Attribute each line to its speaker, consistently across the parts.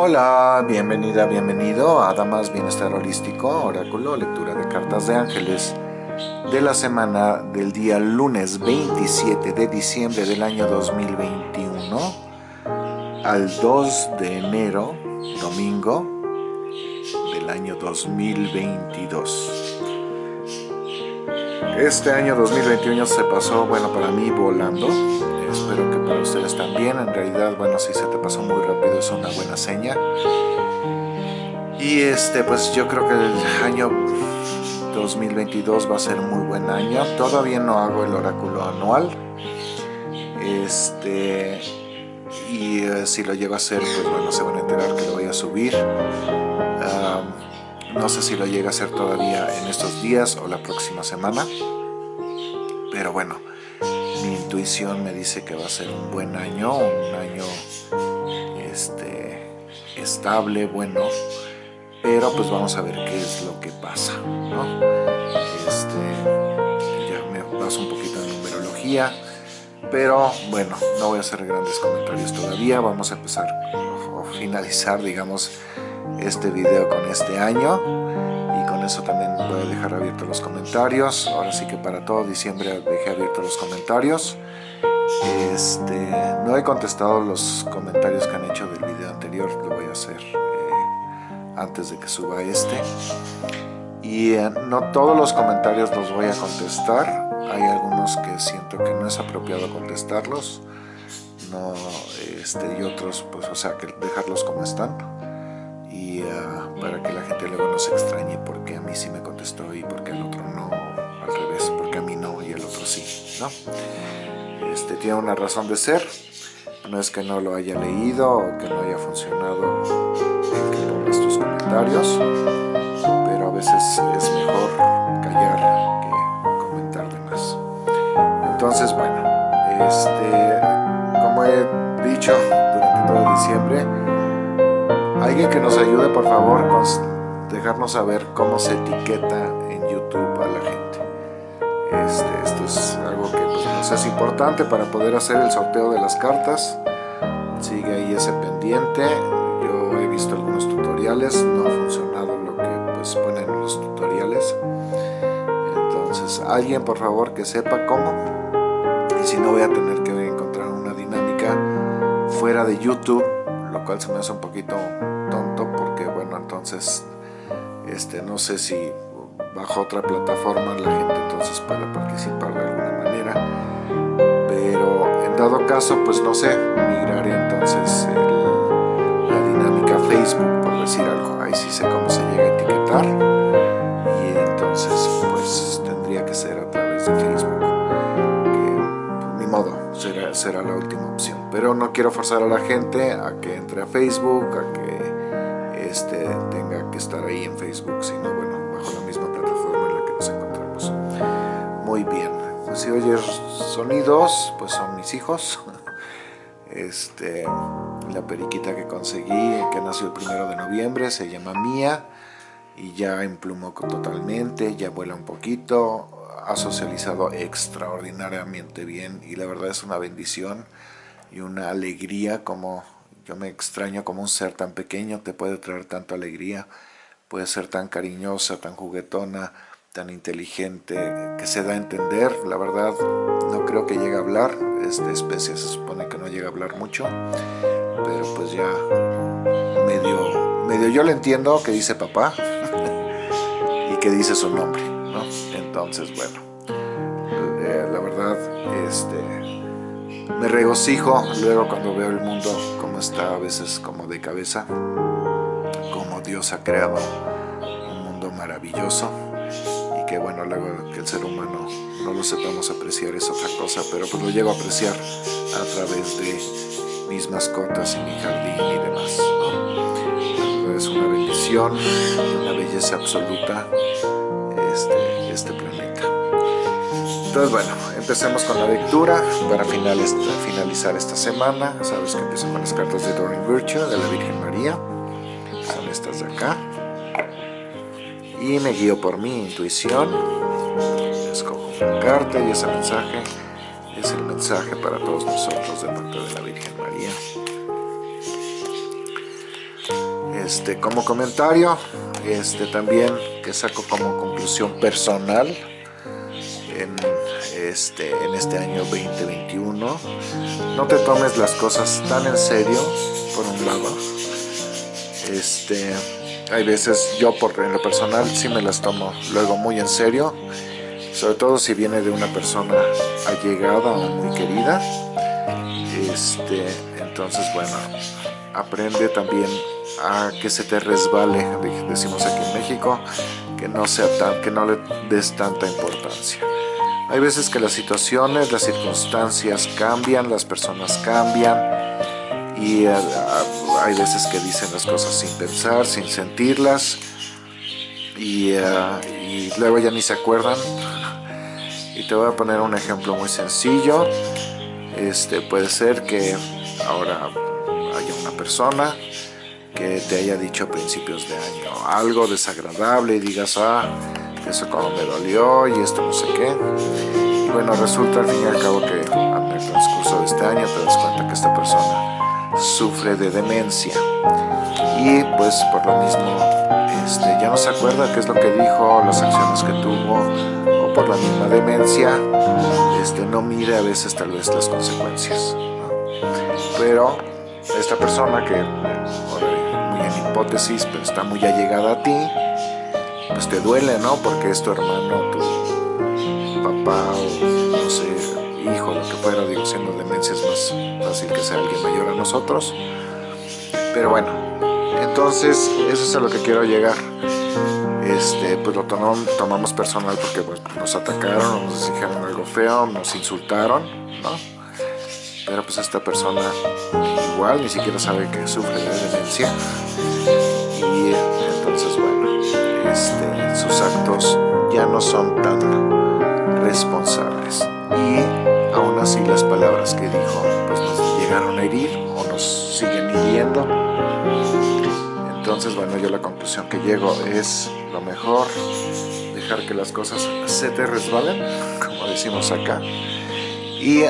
Speaker 1: Hola, bienvenida, bienvenido a Damas Bienestar Holístico, Oráculo, lectura de cartas de ángeles de la semana del día lunes 27 de diciembre del año 2021 al 2 de enero, domingo del año 2022. Este año 2021 se pasó, bueno, para mí volando. En realidad, bueno, si se te pasó muy rápido es una buena seña. Y este, pues yo creo que el año 2022 va a ser muy buen año. Todavía no hago el oráculo anual. Este, y eh, si lo llego a hacer, pues bueno, se van a enterar que lo voy a subir. No sé si lo llega a hacer todavía en estos días o la próxima semana. Pero bueno, intuición me dice que va a ser un buen año, un año este, estable, bueno. Pero pues vamos a ver qué es lo que pasa, Este, ya me paso un poquito de numerología. Pero bueno, no voy a hacer grandes comentarios todavía. Vamos a empezar o finalizar, digamos, este video con este año y con eso también abiertos los comentarios. Ahora sí que para todo diciembre dejé abiertos los comentarios. Este, no he contestado los comentarios que han hecho del video anterior lo voy a hacer eh, antes de que suba este. Y eh, no todos los comentarios los voy a contestar. Hay algunos que siento que no es apropiado contestarlos. No, este, y otros pues o sea que dejarlos como están para que la gente luego no se extrañe porque a mí sí me contestó y porque el otro no, al revés, porque a mí no y el otro sí, ¿no? Este, tiene una razón de ser, no es que no lo haya leído o que no haya funcionado que tus comentarios, pero a veces es mejor callar que comentar de más. Entonces, bueno, este, como he dicho durante todo diciembre, Alguien que nos ayude, por favor, dejarnos saber cómo se etiqueta en YouTube a la gente. Este, esto es algo que pues, nos es importante para poder hacer el sorteo de las cartas. Sigue ahí ese pendiente. Yo he visto algunos tutoriales, no ha funcionado lo que pues, ponen en los tutoriales. Entonces, alguien por favor que sepa cómo. Y si no voy a tener que encontrar una dinámica fuera de YouTube, lo cual se me hace un poquito no sé si bajo otra plataforma la gente entonces pueda participar de alguna manera pero en dado caso pues no sé migraré entonces la dinámica Facebook por decir algo. Ahí sí sé cómo se llega a etiquetar y entonces pues tendría que ser a través de Facebook que pues, ni modo será, será la última opción. Pero no quiero forzar a la gente a que entre a Facebook a que sonidos, pues son mis hijos. Este, la periquita que conseguí, que nació el primero de noviembre, se llama Mía y ya emplumó totalmente, ya vuela un poquito, ha socializado extraordinariamente bien y la verdad es una bendición y una alegría como yo me extraño como un ser tan pequeño te puede traer tanta alegría, puede ser tan cariñosa, tan juguetona, tan inteligente, que se da a entender. La verdad, no creo que llegue a hablar. Esta especie se supone que no llega a hablar mucho, pero pues ya medio, medio yo le entiendo que dice papá y que dice su nombre, ¿no? Entonces, bueno, eh, la verdad, este me regocijo luego cuando veo el mundo como está a veces como de cabeza, como Dios ha creado un mundo maravilloso que bueno, luego que el ser humano no lo sepamos apreciar es otra cosa, pero pues lo llego a apreciar a través de mis mascotas y mi jardín y demás. Es una bendición, una belleza absoluta este, este planeta. Entonces bueno, empecemos con la lectura para finalizar esta semana. Sabes que empiezo con las cartas de Doreen Virtue de la Virgen María. Son estas de acá. Y me guío por mi intuición. Escojo una carta y ese mensaje es el mensaje para todos nosotros de parte de la Virgen María. este, como comentario, este, también que saco como conclusión personal en este, en este año 2021, no te tomes las cosas tan en serio, por un lado. Este, hay veces yo por en lo personal sí me las tomo luego muy en serio, sobre todo si viene de una persona allegada o muy querida. Este, entonces bueno, aprende también a que se te resbale, decimos aquí en México, que no, sea tan, que no le des tanta importancia. Hay veces que las situaciones, las circunstancias cambian, las personas cambian y eh, hay veces que dicen las cosas sin pensar, sin sentirlas y, eh, y luego ya ni se acuerdan. Y te voy a poner un ejemplo muy sencillo. Este, puede ser que ahora haya una persona que te haya dicho a principios de año algo desagradable y digas, ah, eso como me dolió y esto no sé qué. Y bueno, resulta al fin y al cabo que en el transcurso de este año te das cuenta que esta persona sufre de demencia. Y pues por lo mismo este, ya no se acuerda qué es lo que dijo, las acciones que tuvo, o por la misma demencia, este, no mide a veces tal vez las consecuencias. Pero esta persona que, muy en hipótesis, pero está muy allegada a ti, pues te duele, ¿no? Porque es tu hermano, fuera, digo, siendo demencia es más fácil que sea alguien mayor a nosotros. Pero bueno, entonces eso es a lo que quiero llegar. Este, pues lo tomamos personal porque pues, nos atacaron, nos dijeron algo feo, nos insultaron, ¿no? Pero pues esta persona igual ni siquiera sabe que sufre de demencia. Y entonces bueno, este, sus actos ya no son tan responsables. Y así las palabras que dijo pues nos llegaron a herir o nos siguen hiriendo. Entonces bueno, yo la conclusión que llego es lo mejor dejar que las cosas se te resbalen, como decimos acá. Y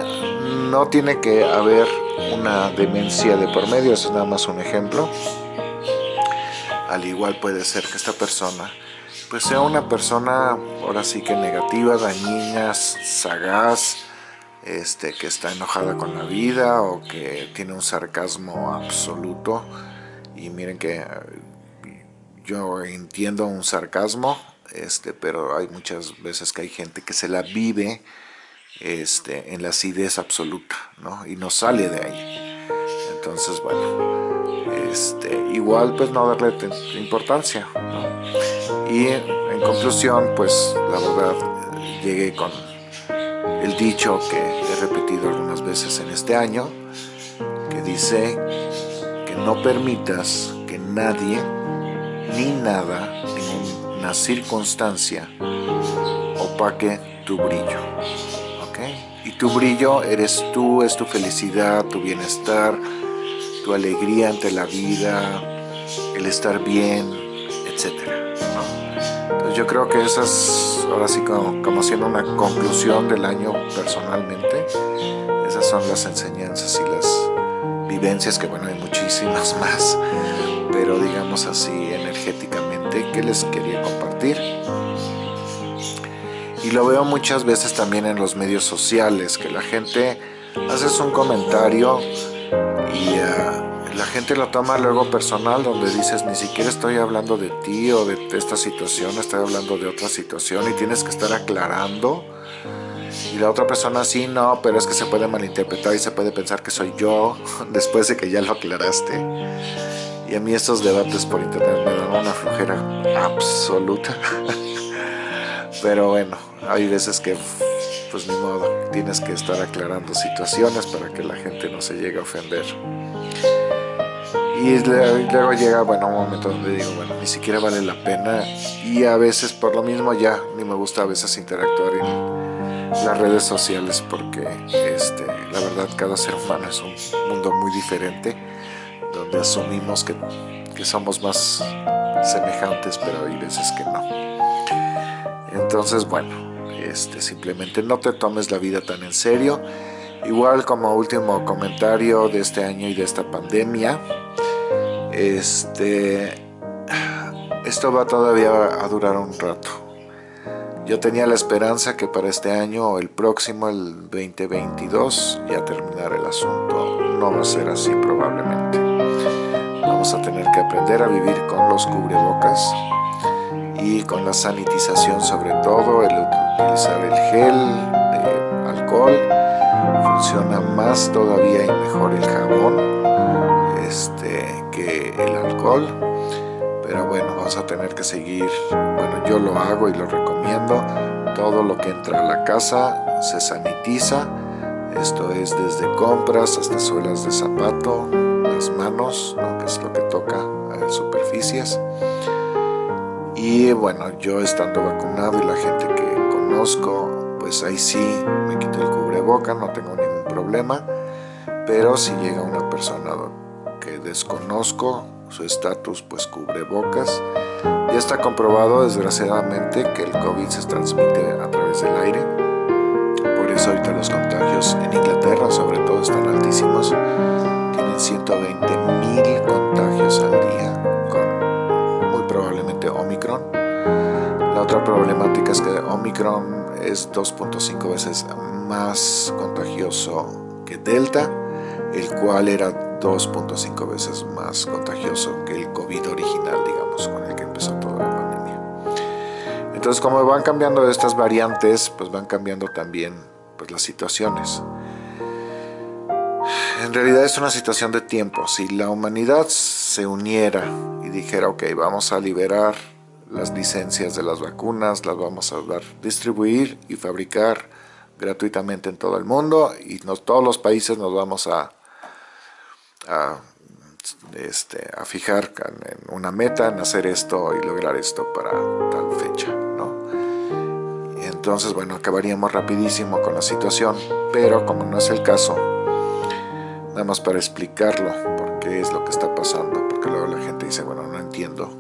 Speaker 1: no tiene que haber una demencia de por medio, es nada más un ejemplo. Al igual puede ser que esta persona pues sea una persona ahora sí que negativa, dañina, sagaz, este, que está enojada con la vida o que tiene un sarcasmo absoluto. Y miren que yo entiendo un sarcasmo, este, pero hay muchas veces que hay gente que se la vive este, en la acidez absoluta, ¿no? Y no sale de ahí. Entonces, bueno, este, igual pues no darle importancia, ¿no? Y en conclusión, pues la verdad, llegué con el dicho que he repetido algunas veces en este año, que dice que no permitas que nadie, ni nada, ninguna circunstancia opaque tu brillo y tu brillo eres tú, es tu felicidad, tu bienestar, tu alegría ante la vida, el estar bien, etc. Entonces yo creo que esas, ahora sí como, como siendo una conclusión del año personalmente, esas son las enseñanzas y las vivencias, que bueno, hay muchísimas más, pero digamos así energéticamente, que les quería compartir. Y lo veo muchas veces también en los medios sociales, que la gente hace un comentario y uh, la gente lo toma luego personal, donde dices, ni siquiera estoy hablando de ti o de esta situación, estoy hablando de otra situación y tienes que estar aclarando. Y la otra persona sí, no, pero es que se puede malinterpretar y se puede pensar que soy yo después de que ya lo aclaraste. Y a mí estos debates por internet me dan una flojera absoluta. Pero bueno, hay veces que, pues ni modo, tienes que estar aclarando situaciones para que la gente no se llegue a ofender. Y luego llega, bueno, un momento donde digo, bueno, ni siquiera vale la pena. Y a veces, por lo mismo, ya ni me gusta a veces interactuar en las redes sociales porque, este, la verdad, cada ser humano es un mundo muy diferente, donde asumimos que, que somos más semejantes, pero hay veces que no. Entonces, bueno, este, simplemente no te tomes la vida tan en serio. Igual como último comentario de este año y de esta pandemia, Este, esto va todavía a durar un rato. Yo tenía la esperanza que para este año o el próximo, el 2022, ya terminar el asunto. No va a ser así probablemente. Vamos a tener que aprender a vivir con los cubrebocas y con la sanitización sobre todo, el utilizar el gel de alcohol. Funciona más todavía y mejor el jabón este, el pero bueno, vamos a tener que seguir, bueno, yo lo hago y lo recomiendo, todo lo que entra a la casa se sanitiza, esto es desde compras hasta suelas de zapato, las manos, que es lo que toca a superficies, y bueno, yo estando vacunado y la gente que conozco, pues ahí sí me quito el cubreboca, no tengo ningún problema, pero si llega una persona que desconozco, su estatus pues cubre bocas. Ya está comprobado desgraciadamente que el COVID se transmite a través del aire. Por eso ahorita los contagios en Inglaterra sobre todo están altísimos. Tienen 120 mil contagios al día con muy probablemente Omicron. La otra problemática es que Omicron es 2.5 veces más contagioso que Delta, el cual era 2.5 veces más contagioso que el COVID original, digamos, con el que empezó toda la pandemia. Entonces, como van cambiando estas variantes, pues van cambiando también pues, las situaciones. En realidad es una situación de tiempo. Si la humanidad se uniera y dijera, ok, vamos a liberar las licencias de las vacunas, las vamos a dar, distribuir y fabricar gratuitamente en todo el mundo y todos los países nos vamos a a, este, a fijar en una meta, en hacer esto y lograr esto para tal fecha. ¿no? Entonces, bueno, acabaríamos rapidísimo con la situación, pero como no es el caso, nada más para explicarlo, por qué es lo que está pasando, porque luego la gente dice, bueno, no entiendo,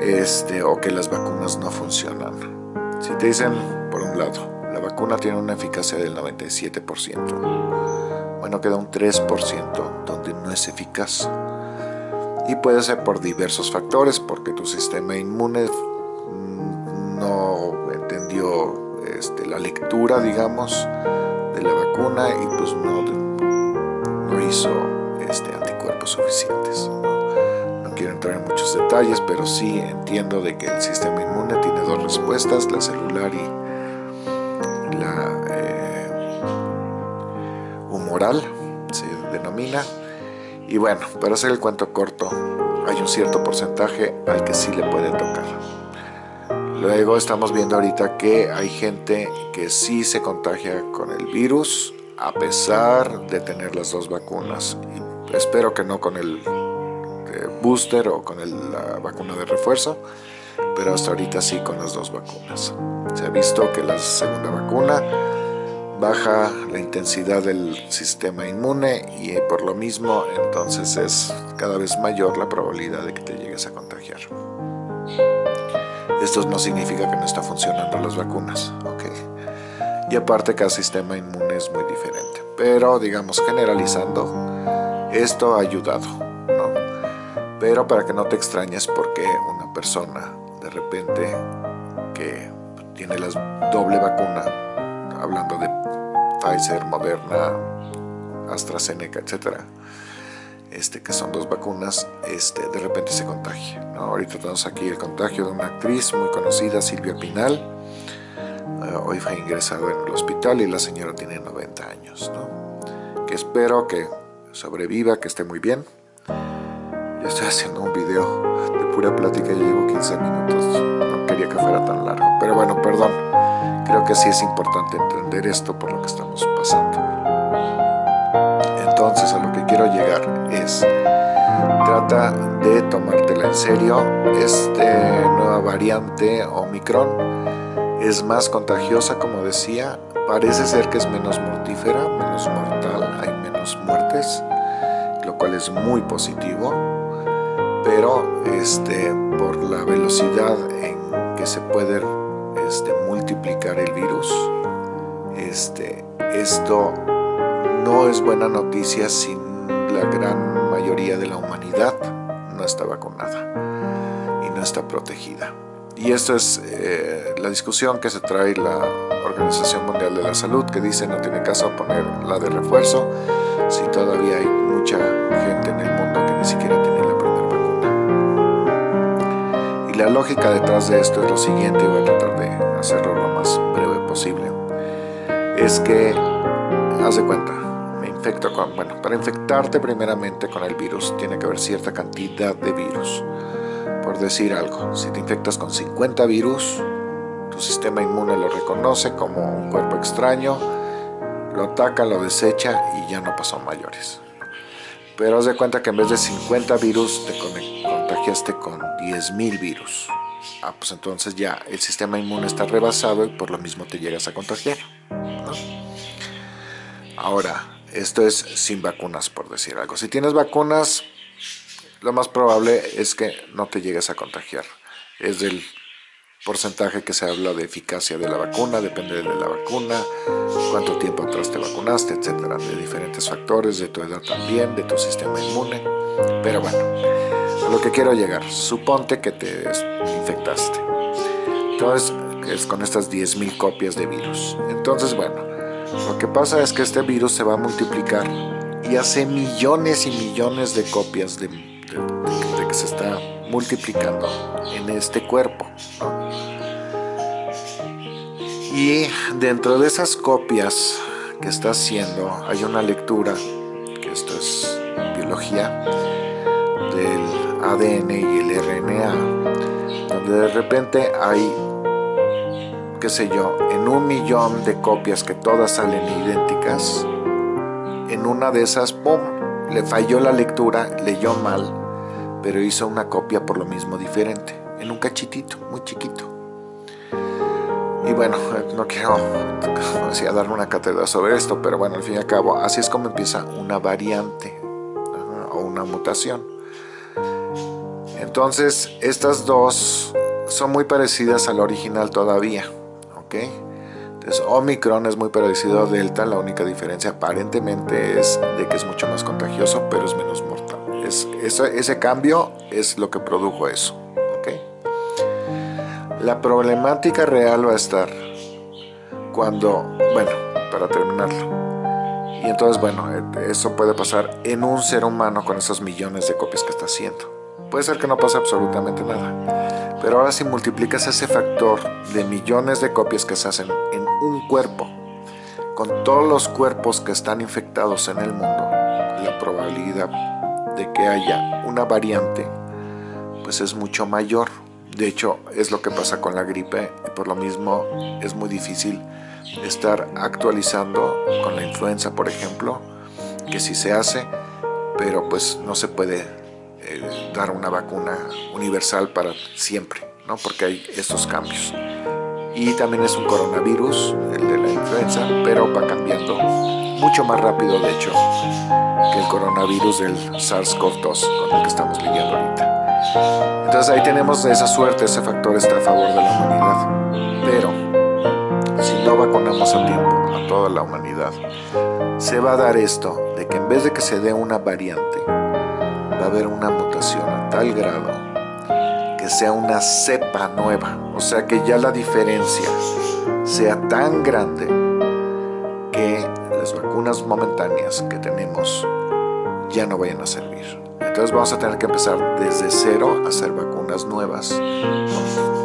Speaker 1: este, o que las vacunas no funcionan. Si te dicen, por un lado, la vacuna tiene una eficacia del 97%, bueno, queda un 3% donde no es eficaz. Y puede ser por diversos factores, porque tu sistema inmune mm, no entendió este, la lectura, digamos, de la vacuna y pues no, no hizo este, anticuerpos suficientes. ¿no? no quiero entrar en muchos detalles, pero sí entiendo de que el sistema inmune tiene dos respuestas, la celular y se denomina. Y bueno, para hacer el cuento corto, hay un cierto porcentaje al que sí le puede tocar. Luego estamos viendo ahorita que hay gente que sí se contagia con el virus a pesar de tener las dos vacunas. Y espero que no con el eh, booster o con la vacuna de refuerzo, pero hasta ahorita sí con las dos vacunas. Se ha visto que la segunda vacuna baja la intensidad del sistema inmune y por lo mismo entonces es cada vez mayor la probabilidad de que te llegues a contagiar. Esto no significa que no está funcionando las vacunas, ¿ok? Y aparte cada sistema inmune es muy diferente, pero digamos generalizando, esto ha ayudado, ¿no? Pero para que no te extrañes porque una persona de repente que tiene la doble vacuna, hablando de Pfizer, Moderna, AstraZeneca, etcétera, este, que son dos vacunas, este, de repente se contagia. Ahorita tenemos aquí el contagio de una actriz muy conocida, Silvia Pinal. Eh, hoy fue ingresado en el hospital y la señora tiene 90 años. Que espero que sobreviva, que esté muy bien. Yo estoy haciendo un video de pura plática, ya llevo 15 minutos. No quería que fuera tan largo. Pero bueno, perdón. Creo que sí es importante entender esto por lo que estamos pasando. Entonces a lo que quiero llegar es, trata de tomártela en serio. Esta nueva variante Omicron es más contagiosa, como decía. Parece ser que es menos mortífera, menos mortal, hay menos muertes, lo cual es muy positivo. Pero este, por la velocidad en que se puede multiplicar el virus. Este, esto no es buena noticia sin la gran mayoría de la humanidad no está vacunada y no está protegida. Y esto es eh, la discusión que se trae la Organización Mundial de la Salud, que dice no tiene caso poner la de refuerzo si todavía hay mucha gente en el mundo que ni siquiera tiene la primera vacuna. Y la lógica detrás de esto es lo siguiente, voy a tratar hacerlo lo más breve posible, es que, haz de cuenta, me infecto con, bueno, para infectarte primeramente con el virus tiene que haber cierta cantidad de virus por decir algo, si te infectas con 50 virus, tu sistema inmune lo reconoce como un cuerpo extraño, lo ataca, lo desecha y ya no pasó mayores. Pero haz de cuenta que en vez de 50 virus te contagiaste con 10.000 virus. Ah, pues entonces ya el sistema inmune está rebasado y por lo mismo te llegas a contagiar. Ahora, esto es sin vacunas, por decir algo. Si tienes vacunas, lo más probable es que no te llegues a contagiar. Es del porcentaje que se habla de eficacia de la vacuna, depende de la vacuna, cuánto tiempo atrás te vacunaste, etcétera, de diferentes factores, de tu edad también, de tu sistema inmune. Pero bueno, lo que quiero llegar, suponte que te infectaste. Entonces, es con estas 10.000 copias de virus. Entonces, bueno, lo que pasa es que este virus se va a multiplicar y hace millones y millones de copias de que se está multiplicando en este cuerpo. Y dentro de esas copias que está haciendo hay una lectura, que esto es biología, ADN y el RNA, donde de repente hay, qué sé yo, en un millón de copias que todas salen idénticas, en una de esas, ¡pum!, le falló la lectura, leyó mal pero hizo una copia por lo mismo diferente, en un cachitito, muy chiquito. Y bueno, no quiero decía, darle una cátedra sobre esto, pero bueno, al fin y al cabo, así es como empieza una variante o una mutación. Entonces, estas dos son muy parecidas al original todavía, ¿ok? Entonces, Omicron es muy parecido a Delta, la única diferencia aparentemente es de que es mucho más contagioso, pero es menos mortal ese cambio es lo que produjo eso. La problemática real va a estar cuando, bueno, para terminarlo. Y entonces, bueno, eso puede pasar en un ser humano con esos millones de copias que está haciendo. Puede ser que no pase absolutamente nada. Pero ahora si multiplicas ese factor de millones de copias que se hacen en un cuerpo, con todos los cuerpos que están infectados en el mundo, la probabilidad de que haya una variante pues es mucho mayor de hecho es lo que pasa con la gripe y por lo mismo es muy difícil estar actualizando con la influenza por ejemplo que sí se hace pero pues no se puede eh, dar una vacuna universal para siempre ¿no? porque hay estos cambios y también es un coronavirus el de la influenza pero va cambiando mucho más rápido de hecho que el coronavirus del SARS-CoV-2 con el que estamos lidiando ahorita. Entonces ahí tenemos esa suerte, ese factor está a favor de la humanidad. Pero si no vacunamos a tiempo a toda la humanidad, se va a dar esto de que en vez de que se dé una variante, va a haber una mutación a tal grado que sea una cepa nueva, o sea que ya la diferencia sea tan grande que las vacunas momentáneas que tenemos ya no vayan a servir. Entonces vamos a tener que empezar desde cero a hacer vacunas nuevas,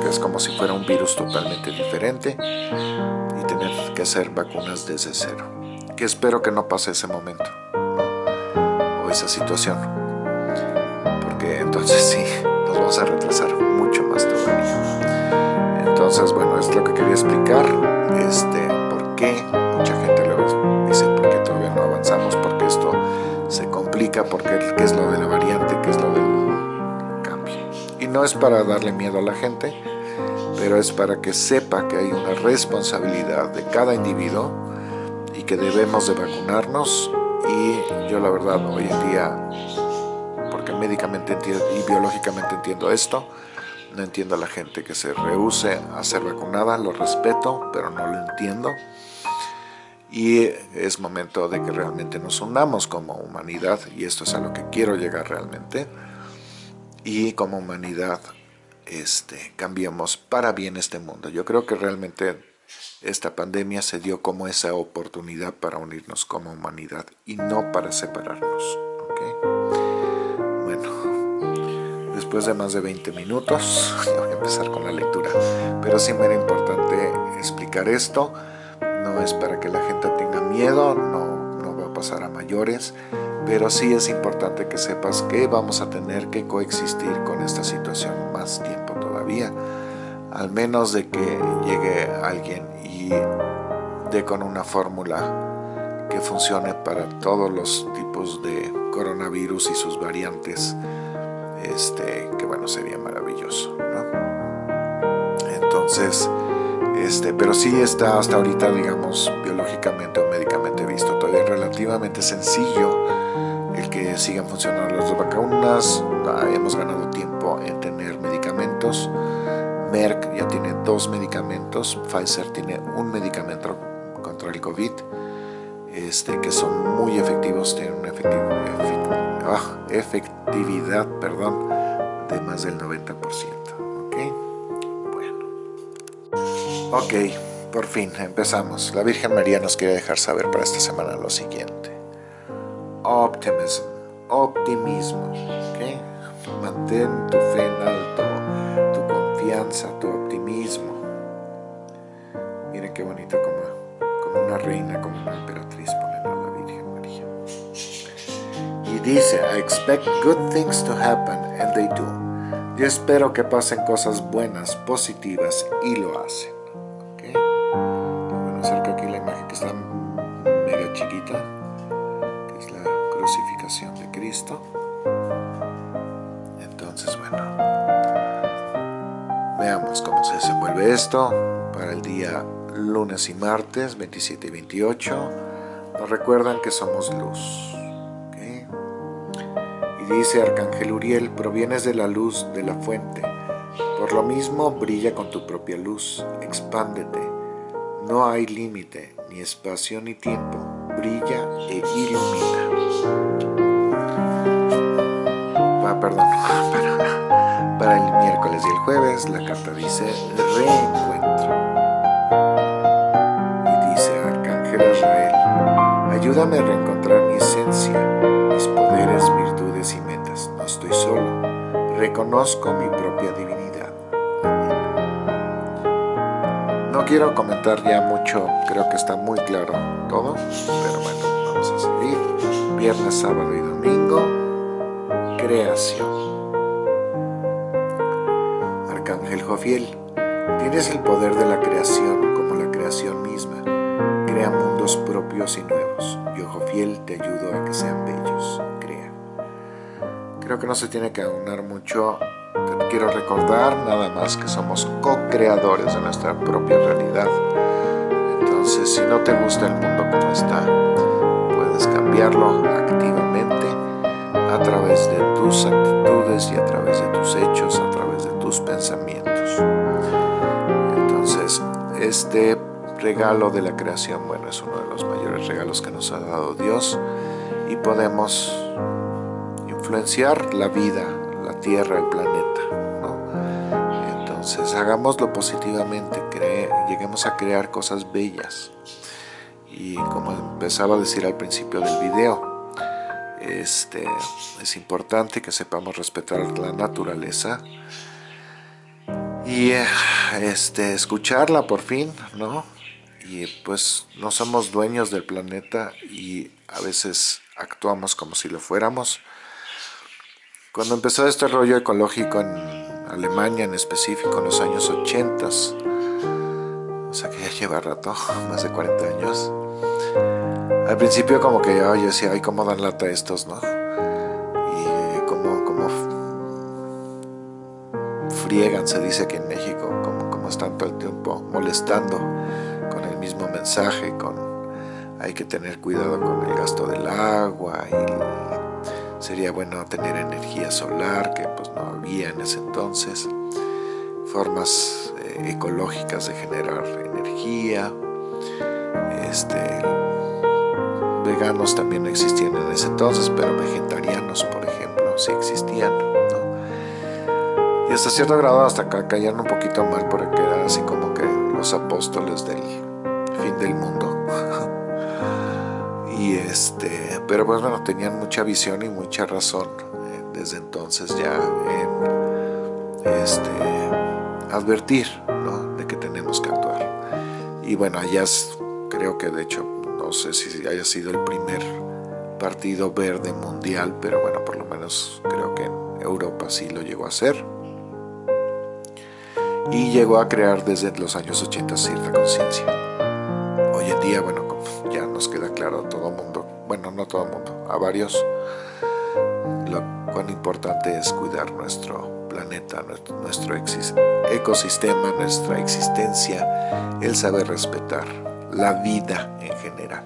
Speaker 1: que es como si fuera un virus totalmente diferente y tener que hacer vacunas desde cero. Que espero que no pase ese momento o esa situación, entonces sí, nos vamos a retrasar mucho más todavía. Entonces, bueno, es lo que quería explicar, este, por qué mucha gente luego dice por qué todavía no avanzamos, porque esto se complica porque qué es lo de la variante, qué es lo del cambio. Y no es para darle miedo a la gente, pero es para que sepa que hay una responsabilidad de cada individuo y que debemos de vacunarnos y yo la verdad hoy en día, médicamente y biológicamente entiendo esto, no entiendo a la gente que se rehúse a ser vacunada, lo respeto, pero no lo entiendo. y es momento de que realmente nos unamos como humanidad y esto es a lo que quiero llegar realmente y como humanidad este, cambiemos para bien este mundo. Yo creo que realmente esta pandemia se dio como esa oportunidad para unirnos como humanidad y no para separarnos. Bueno, después de más de 20 minutos, voy a empezar con la lectura, pero sí me era importante explicar esto. No es para que la gente tenga miedo, no, no va a pasar a mayores, pero sí es importante que sepas que vamos a tener que coexistir con esta situación más tiempo todavía, al menos de que llegue alguien y dé con una fórmula que funcione para todos los tipos de coronavirus y sus variantes, este, que bueno, sería maravilloso, Entonces, este, pero sí está hasta ahorita, digamos, biológicamente o médicamente visto, todavía relativamente sencillo el que sigan funcionando las dos vacunas, ah, hemos ganado tiempo en tener medicamentos, Merck ya tiene dos medicamentos, Pfizer tiene un medicamento contra el COVID, este, que son muy efectivos, tienen una ah, efectividad perdón, de más del 90%. Ok, por fin, empezamos. La Virgen María nos quiere dejar saber para esta semana lo siguiente. Optimism, optimismo, ¿ok? Mantén tu fe en alto, tu confianza, dice, I expect good things to happen, and they do. Yo espero que pasen cosas buenas, positivas, y lo hacen. Entonces, bueno, veamos cómo se desenvuelve esto para el día lunes y martes, 27 y 28. Nos recuerdan que somos luz. Dice Arcángel Uriel, provienes de la luz de la fuente. Por lo mismo, brilla con tu propia luz, expándete. No hay límite, ni espacio ni tiempo. Brilla e ilumina perdón, para, para el miércoles y el jueves la carta dice reencuentro. Y dice Arcángel Israel, ayúdame a reencontrar reconozco mi propia divinidad. No quiero comentar ya mucho, creo que está muy claro todo, pero bueno, vamos a seguir. Viernes, sábado y domingo creación. Arcángel Jofiel, tienes el poder de la creación como la creación misma. Crea mundos propios y nuevos. Yo, Jofiel, te ayudo a que sean bellos. Que no se tiene que aunar mucho. Te quiero recordar nada más que somos co-creadores de nuestra propia realidad. Entonces, si no te gusta el mundo como está, puedes cambiarlo activamente a través de tus actitudes y a través de tus hechos, a través de tus pensamientos. Entonces, este regalo de la creación, bueno, es uno de los mayores regalos que nos ha dado Dios y podemos influenciar la vida, la tierra, el planeta. Entonces, hagámoslo positivamente, lleguemos a crear cosas bellas. Y como empezaba a decir al principio del video, este, es importante que sepamos respetar la naturaleza y este, escucharla por fin, ¿no? Y pues no somos dueños del planeta y a veces actuamos como si lo fuéramos. Cuando empezó este rollo ecológico en Alemania en específico en los años 80, o sea que ya lleva rato, más de 40 años, al principio como que yo decía, ay, cómo dan lata estos, ¿no? Y como, como friegan, se dice que en México, como, como están todo el tiempo molestando con el mismo mensaje, con hay que tener cuidado con el gasto del agua y sería bueno tener energía solar, que pues no había en ese entonces, formas eh, ecológicas de generar energía, Este, veganos también existían en ese entonces, pero vegetarianos, por ejemplo, sí existían. Y hasta cierto grado hasta acá un poquito mal porque eran así como que los apóstoles del fin del mundo. Este, pero pues bueno, tenían mucha visión y mucha razón eh, desde entonces ya en este, advertir de que tenemos que actuar. Y bueno, allá creo que de hecho, no sé si haya sido el primer partido verde mundial, pero bueno, por lo menos creo que en Europa sí lo llegó a hacer y llegó a crear desde los años 80 cierta conciencia. Hoy en día, bueno, ya nos queda claro todo todo mundo, a varios, lo cuán importante es cuidar nuestro planeta, nuestro ecosistema, nuestra existencia, el saber respetar la vida en general.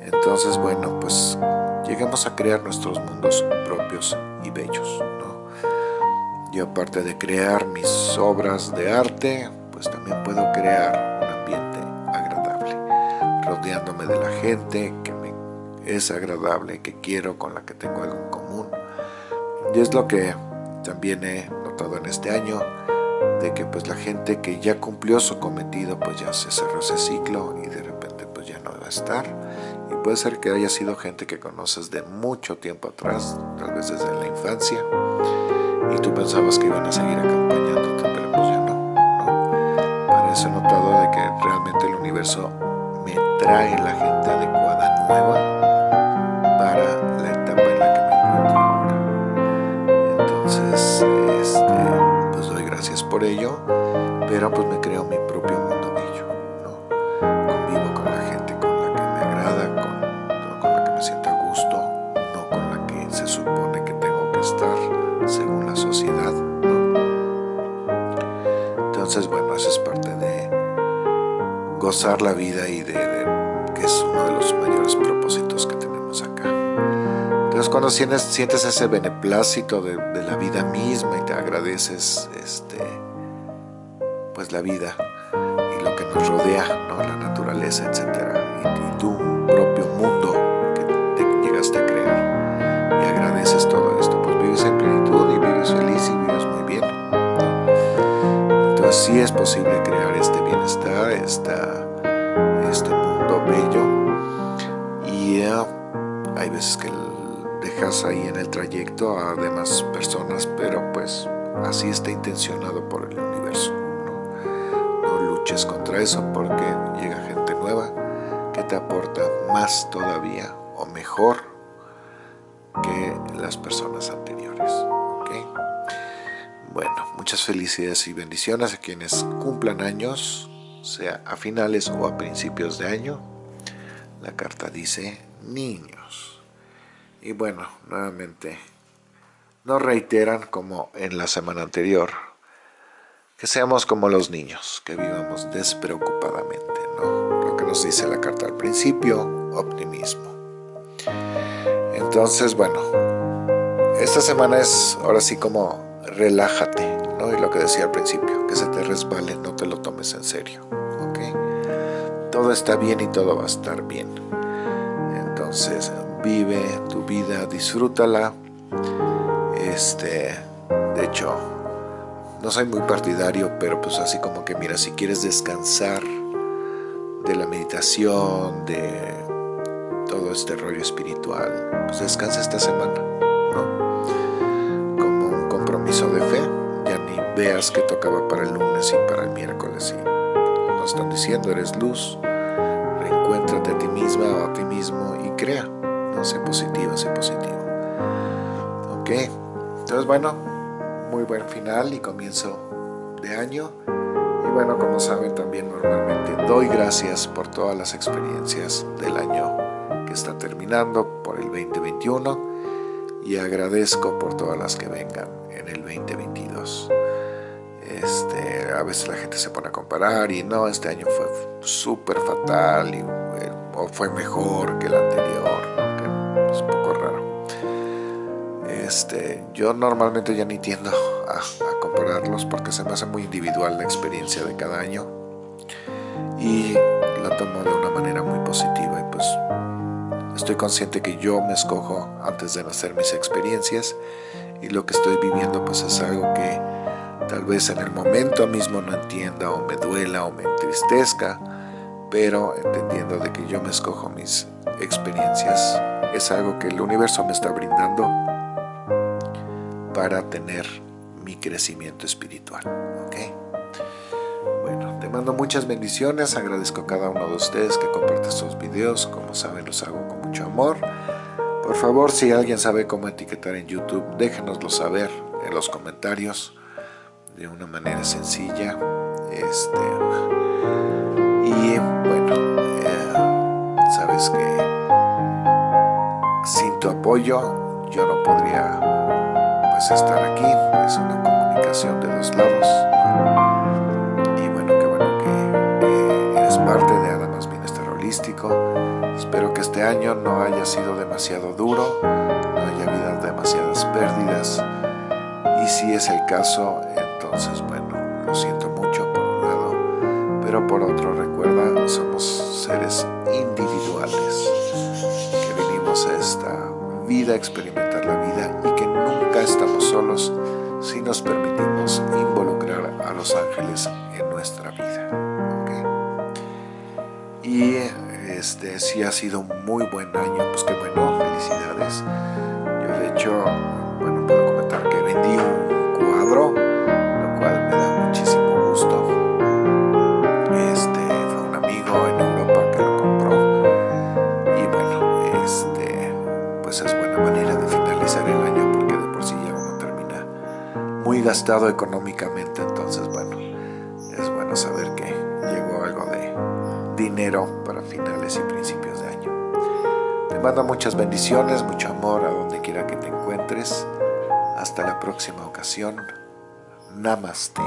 Speaker 1: Entonces, bueno, pues lleguemos a crear nuestros mundos propios y bellos. Yo aparte de crear mis obras de arte, pues también puedo crear rodeándome de la gente que me es agradable, que quiero, con la que tengo algo en común. Y es lo que también he notado en este año, de que pues la gente que ya cumplió su cometido, pues ya se cerró ese ciclo y de repente pues ya no va a estar. Y puede ser que haya sido gente que conoces de mucho tiempo atrás, tal vez desde la infancia, y tú pensabas que iban a seguir acompañándote, pero pues ya no, no. Para eso he notado de que realmente el universo trae la gente adecuada, nueva, para la etapa en la que me encuentro ahora. Entonces, este, pues doy gracias por ello, pero pues me creo mi propio mundo bello, ¿no? Convivo con la gente con la que me agrada, con, con la que me siento a gusto, no con la que se supone que tengo que estar según la sociedad. Entonces, bueno, eso es parte de gozar la vida y de, cuando sientes, ese beneplácito de, la vida misma y te agradeces este, pues la vida y lo que nos rodea, ¿no? la naturaleza, etc. Y, tu propio mundo que te llegaste a crear y agradeces todo esto, pues vives en plenitud y vives feliz y vives muy bien. Entonces sí es posible crear ahí en el trayecto a demás personas, pero pues así está intencionado por el universo. No, no luches contra eso porque llega gente nueva que te aporta más todavía o mejor que las personas anteriores. Bueno, muchas felicidades y bendiciones a quienes cumplan años, sea a finales o a principios de año. La carta dice niños. Y bueno, nuevamente, nos reiteran como en la semana anterior, que seamos como los niños, que vivamos despreocupadamente, ¿no? Lo que nos dice la carta al principio, optimismo. Entonces, bueno, esta semana es ahora sí como relájate, ¿no? Y lo que decía al principio, que se te resbale, no te lo tomes en serio, ¿ok? Todo está bien y todo va a estar bien. Entonces, vive tu vida, disfrútala. Este, de hecho, no soy muy partidario, pero pues así como que mira, si quieres descansar de la meditación, de todo este rollo espiritual, pues descansa esta semana, ¿no? Como un compromiso de fe, ya ni veas que tocaba para el lunes y para el miércoles y nos están diciendo, eres luz, reencuéntrate a ti misma o a ti mismo y crea, no sé positiva, sé positivo. Ok, entonces bueno, muy buen final y comienzo de año. Y bueno, como saben también normalmente doy gracias por todas las experiencias del año que está terminando, por el 2021 y agradezco por todas las que vengan en el 2022. Este, a veces la gente se pone a comparar y no, este año fue súper fatal y, eh, o fue mejor que el anterior, Este, yo normalmente ya ni tiendo a, compararlos porque se me hace muy individual la experiencia de cada año. Y la tomo de una manera muy positiva y pues estoy consciente que yo me escojo antes de nacer mis experiencias y lo que estoy viviendo pues es algo que tal vez en el momento mismo no entienda o me duela o me entristezca pero entendiendo de que yo me escojo mis experiencias es algo que el universo me está brindando para tener mi crecimiento espiritual ¿ok? bueno, te mando muchas bendiciones agradezco a cada uno de ustedes que comparte estos videos como saben los hago con mucho amor por favor si alguien sabe cómo etiquetar en youtube déjenoslo saber en los comentarios de una manera sencilla este y bueno eh, sabes que sin tu apoyo yo no podría pues estar aquí es una comunicación de dos lados y bueno qué bueno que eres parte de Adamas Bienestar Holístico espero que este año no haya sido demasiado duro no haya habido demasiadas pérdidas. Y si es el caso entonces bueno lo siento mucho por un lado pero por otro recuerda somos seres individuales que venimos a esta vida experimentar la vida y que nunca estamos solos si nos permitimos involucrar a los ángeles en nuestra vida y este si ha sido un muy buen año pues qué bueno felicidades. Yo de hecho bueno puedo comentar que vendí gastado económicamente, entonces bueno, es bueno saber que llegó algo de dinero para finales y principios de año. Te mando muchas bendiciones, mucho amor a donde quiera que te encuentres. Hasta la próxima ocasión. Namaste.